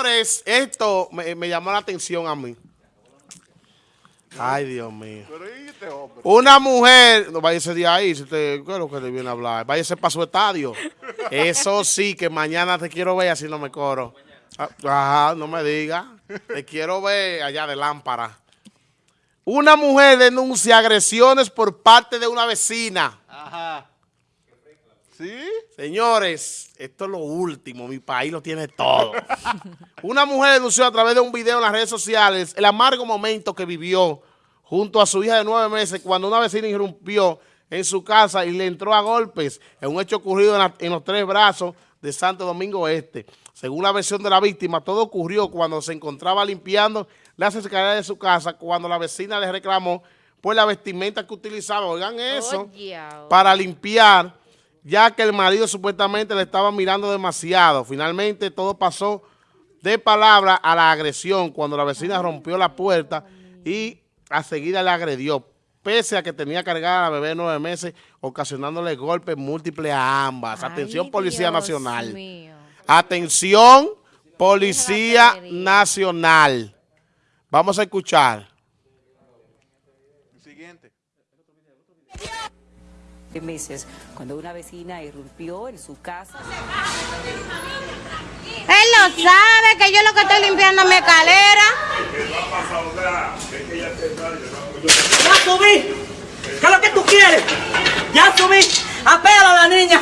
Señores, esto me, me llamó la atención a mí. Ay, Dios mío. Una mujer, no váyase de ahí, si usted, ¿qué es lo que le viene a hablar? Váyase para su estadio. Eso sí, que mañana te quiero ver, así no me coro. Ah, Ajá, no me diga. Te quiero ver allá de lámpara. Una mujer denuncia agresiones por parte de una vecina. ¿Sí? Señores, esto es lo último, mi país lo tiene todo. Una mujer denunció a través de un video en las redes sociales el amargo momento que vivió junto a su hija de nueve meses cuando una vecina irrumpió en su casa y le entró a golpes en un hecho ocurrido en, la- en los tres brazos de Santo Domingo Este. Según la versión de la víctima, todo ocurrió cuando se encontraba limpiando las escaleras de su casa cuando la vecina le reclamó por la vestimenta que utilizaba. Oigan eso Oye, ahora. para limpiar, ya que el marido supuestamente le estaba mirando demasiado. Finalmente todo pasó de palabra a la agresión cuando la vecina rompió la puerta y a seguida le agredió, pese a que tenía cargada a la bebé de nueve meses, ocasionándole golpes múltiples a ambas. Atención Policía Dios Nacional. mío. Atención Policía. Nacional. Vamos a escuchar. Siguiente. de meses, cuando una vecina irrumpió en su casa. Él lo sabe que yo lo que estoy limpiando mi escalera. Ya subí. ¿Qué es lo que tú quieres? Ya subí. Apégala a la niña.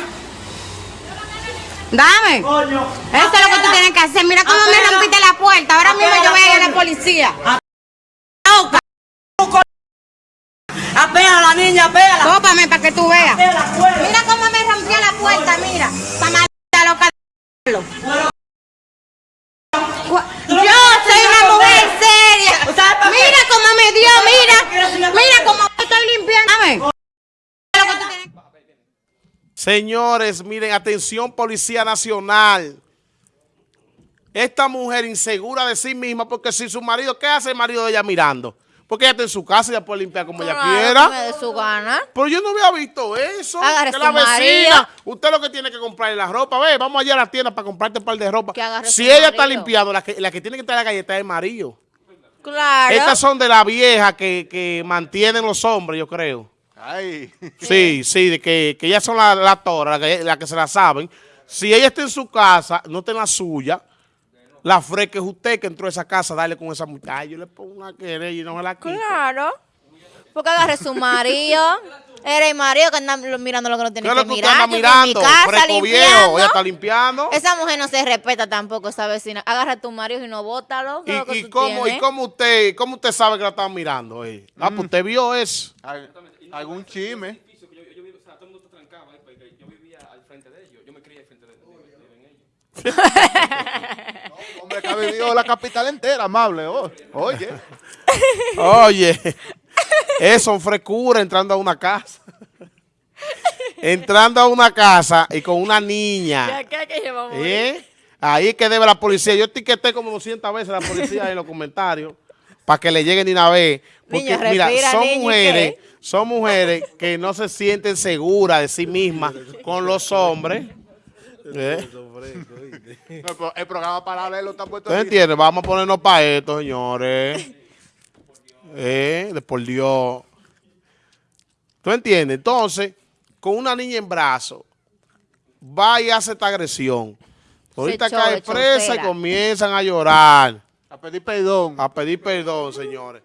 Dame. Coño. Eso es lo que tú tienes que hacer. Mira cómo me Apela. rompiste la puerta. Ahora mismo yo voy a ir a la Apela, policía. Niña, apégala. Tópame para que tú veas. Mira cómo me rompió la puerta, mira. Para maldita loca. Yo soy una mujer seria. Mira cómo me dio, mira. Mira cómo estoy limpiando. Señores, miren, atención Policía Nacional. Esta mujer insegura de sí misma, porque si su marido, ¿qué hace el marido de ella mirando? Porque ella está en su casa y ella puede limpiar como ella quiera. me dé su gana. Pero yo no había visto eso. Agarre que su la vecina, marido. usted lo que tiene que comprar es la ropa. Ve, vamos allá a la tienda para comprarte un par de ropa. Si ella está limpiando, la que, la que tiene que estar en la galleta es el marido. Claro. Estas son de la vieja que, que mantienen los hombres, yo creo. Ay. Sí, sí, de que, que ellas son las la toras, las que, las que se la saben. Si ella está en su casa, no está en la suya, la fresca es usted que entró a esa casa, dale con esa muchacha. Yo le pongo una querella y no me la quito. Claro. Porque agarre su marido. Era el marido que anda mirando lo que no ¿Qué tiene es que lo que mirar. mirando? casa Fresco viejo, ella está limpiando. Esa mujer no se respeta tampoco, esa vecina. Agarra a tu marido y no bótalo. ¿qué es lo que ¿Y, y tú cómo? ¿Y cómo usted cómo usted sabe que la estaban mirando? eh? Ah, pues usted vio eso. Al- algún chisme. que yo, vivía al frente de ellos, yo me crié al frente de ellos. Hombre que ha vivido la capital entera, amable. oh. Oye. Oye, eso frescura entrando a una casa. entrando a una casa y con una niña. ¿Qué que llevamos? ¿Eh? Ahí es que debe la policía. Yo etiqueté como 200 veces a la policía en los comentarios para que le lleguen de una vez. Porque, Niño, mira, respira, son niño, ¿y mujeres, qué? son mujeres que no se sienten seguras de sí mismas con los hombres. ¿Eh? No, pero el programa paralelo está puesto ¿Usted entiende? Vamos a ponernos para esto, señores. Eh, de por Dios. ¿Tú entiendes? Entonces, con una niña en brazos, va y hace esta agresión. Ahorita cae presa y comienzan a llorar, A pedir perdón. a pedir perdón, señores.